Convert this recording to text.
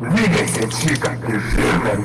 Двигайся, чика, ты жирная